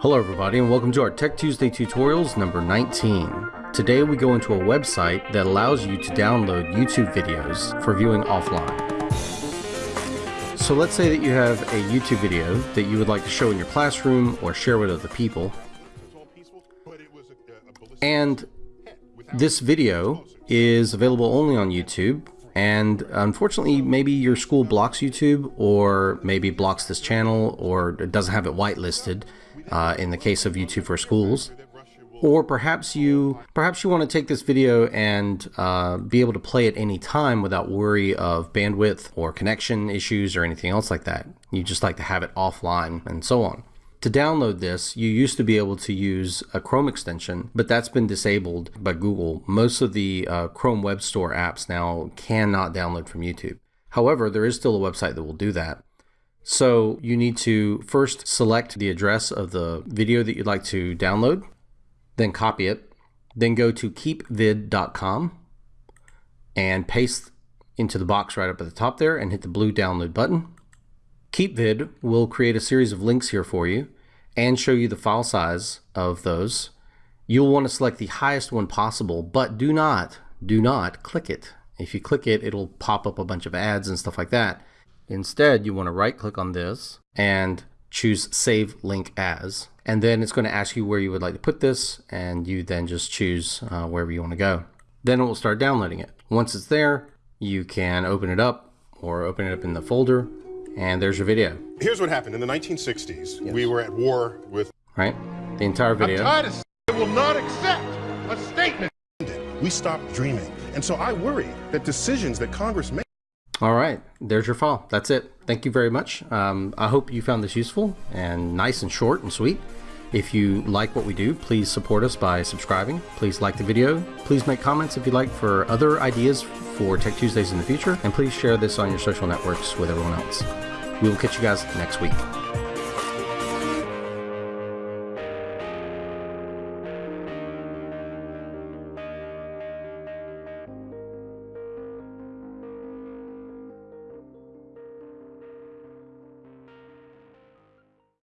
Hello everybody and welcome to our Tech Tuesday tutorials number 19. Today we go into a website that allows you to download YouTube videos for viewing offline. So let's say that you have a YouTube video that you would like to show in your classroom or share with other people. And this video is available only on YouTube and unfortunately maybe your school blocks YouTube or maybe blocks this channel or it doesn't have it whitelisted uh, in the case of YouTube for schools. Or perhaps you perhaps you want to take this video and uh, be able to play at any time without worry of bandwidth or connection issues or anything else like that. You just like to have it offline and so on to download this, you used to be able to use a Chrome extension, but that's been disabled by Google. Most of the uh, Chrome Web Store apps now cannot download from YouTube. However, there is still a website that will do that. So you need to first select the address of the video that you'd like to download, then copy it, then go to keepvid.com and paste into the box right up at the top there and hit the blue download button. KeepVid will create a series of links here for you and show you the file size of those. You'll want to select the highest one possible, but do not, do not click it. If you click it, it'll pop up a bunch of ads and stuff like that. Instead, you want to right click on this and choose Save Link As. And then it's going to ask you where you would like to put this, and you then just choose uh, wherever you want to go. Then it will start downloading it. Once it's there, you can open it up or open it up in the folder and there's your video. Here's what happened. In the 1960s, yes. we were at war with... Right? The entire video. I'm tired of I will not accept a statement. We stopped dreaming. And so I worry that decisions that Congress makes... All right, there's your file. That's it. Thank you very much. Um, I hope you found this useful and nice and short and sweet. If you like what we do, please support us by subscribing. Please like the video. Please make comments if you'd like for other ideas for Tech Tuesdays in the future. And please share this on your social networks with everyone else. We will catch you guys next week.